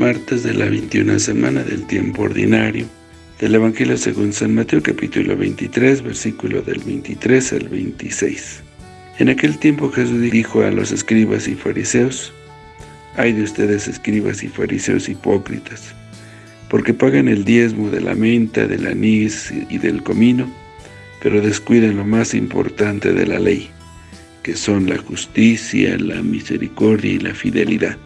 martes de la 21 semana del tiempo ordinario del Evangelio según San Mateo capítulo 23, versículo del 23 al 26. En aquel tiempo Jesús dijo a los escribas y fariseos, «Ay de ustedes escribas y fariseos hipócritas, porque pagan el diezmo de la menta, del anís y del comino, pero descuidan lo más importante de la ley, que son la justicia, la misericordia y la fidelidad.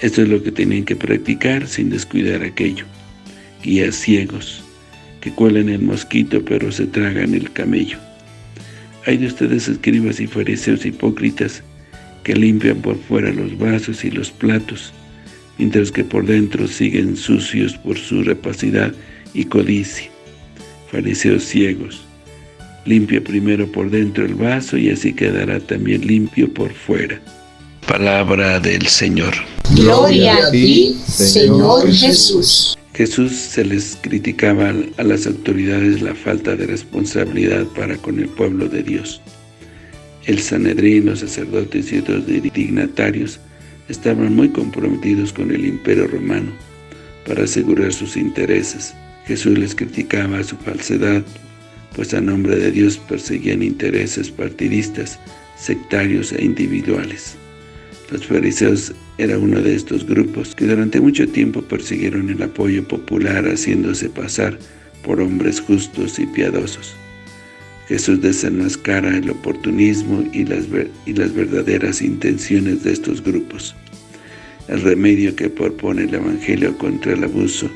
Esto es lo que tienen que practicar sin descuidar aquello. Guías ciegos, que cuelan el mosquito pero se tragan el camello. Hay de ustedes escribas y fariseos hipócritas, que limpian por fuera los vasos y los platos, mientras que por dentro siguen sucios por su rapacidad y codicia. Fariseos ciegos, limpia primero por dentro el vaso y así quedará también limpio por fuera. Palabra del Señor. Gloria a ti, Señor Jesús. Jesús se les criticaba a las autoridades la falta de responsabilidad para con el pueblo de Dios. El Sanedrín, los sacerdotes y otros dignatarios estaban muy comprometidos con el imperio romano para asegurar sus intereses. Jesús les criticaba su falsedad, pues a nombre de Dios perseguían intereses partidistas, sectarios e individuales. Los fariseos era uno de estos grupos que durante mucho tiempo persiguieron el apoyo popular haciéndose pasar por hombres justos y piadosos. Jesús desenmascara el oportunismo y las, verdaderas intenciones de estos grupos. El remedio que propone el Evangelio contra el abuso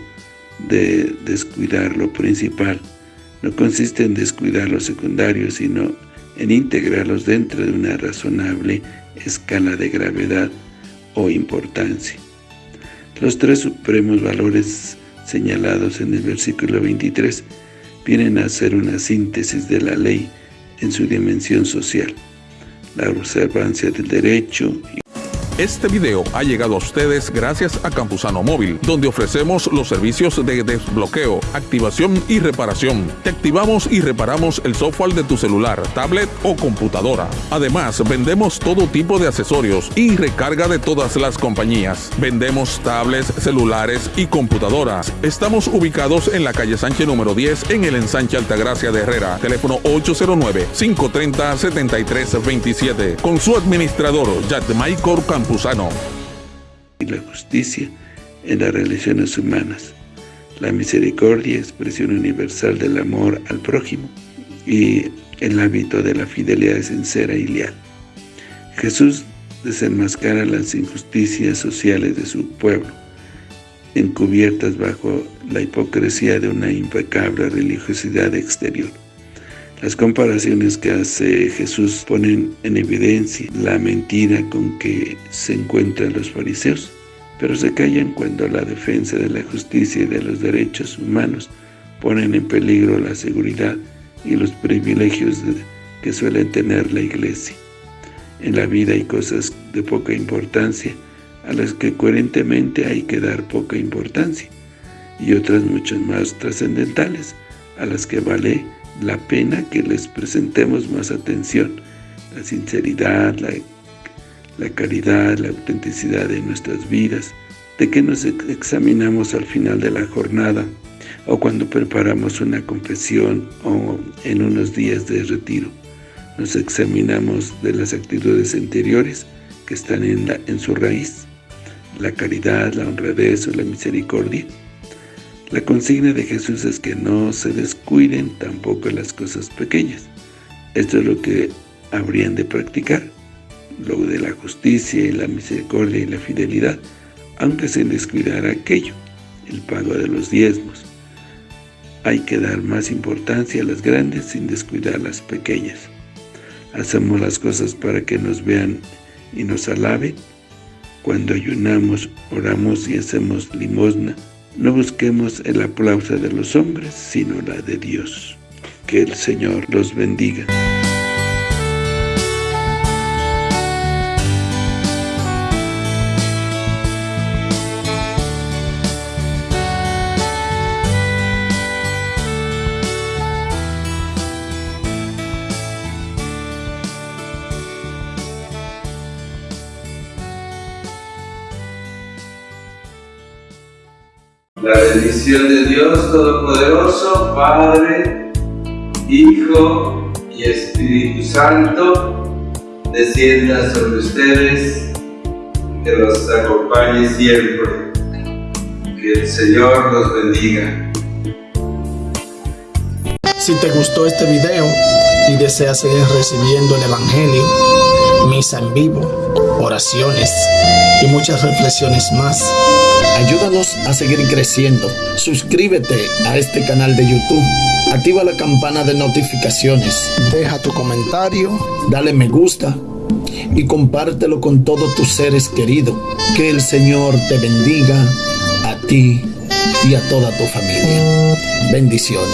de descuidar lo principal no consiste en descuidar lo secundario, sino en integrarlos dentro de una razonable escala de gravedad o importancia. Los tres supremos valores señalados en el versículo 23 vienen a ser una síntesis de la ley en su dimensión social, la observancia del derecho este video ha llegado a ustedes gracias a Campusano Móvil, donde ofrecemos los servicios de desbloqueo, activación y reparación. Te activamos y reparamos el software de tu celular, tablet o computadora. Además, vendemos todo tipo de accesorios y recarga de todas las compañías. Vendemos tablets, celulares y computadoras. Estamos ubicados en la calle Sánchez número 10 en el ensanche Altagracia de Herrera. Teléfono 809-530-7327. Con su administrador, Michael Campusano y la justicia en las relaciones humanas, la misericordia, expresión universal del amor al prójimo, y el hábito de la fidelidad sincera y leal. Jesús desenmascara las injusticias sociales de su pueblo, encubiertas bajo la hipocresía de una impecable religiosidad exterior. Las comparaciones que hace Jesús ponen en evidencia la mentira con que se encuentran los fariseos, pero se callan cuando la defensa de la justicia y de los derechos humanos ponen en peligro la seguridad y los privilegios que suelen tener la Iglesia. En la vida hay cosas de poca importancia a las que coherentemente hay que dar poca importancia y otras mucho más trascendentales a las que vale la pena que les presentemos más atención, la sinceridad, la, la caridad, la autenticidad de nuestras vidas, de que nos examinamos al final de la jornada o cuando preparamos una confesión o en unos días de retiro. Nos examinamos de las actitudes anteriores que están en, la, en su raíz, la caridad, la honradez o la misericordia, la consigna de Jesús es que no se descuiden tampoco las cosas pequeñas. Esto es lo que habrían de practicar, lo de la justicia y la misericordia y la fidelidad, aunque se descuidara aquello, el pago de los diezmos. Hay que dar más importancia a las grandes sin descuidar las pequeñas. Hacemos las cosas para que nos vean y nos alaben. Cuando ayunamos, oramos y hacemos limosna, no busquemos el aplauso de los hombres, sino la de Dios. Que el Señor los bendiga. Bendición de Dios Todopoderoso, Padre, Hijo y Espíritu Santo, descienda sobre ustedes, que los acompañe siempre. Que el Señor los bendiga. Si te gustó este video y deseas seguir recibiendo el Evangelio, misa en vivo, oraciones y muchas reflexiones más, ayúdanos a seguir creciendo. Suscríbete a este canal de YouTube. Activa la campana de notificaciones. Deja tu comentario, dale me gusta y compártelo con todos tus seres queridos. Que el Señor te bendiga a ti y a toda tu familia. Bendiciones.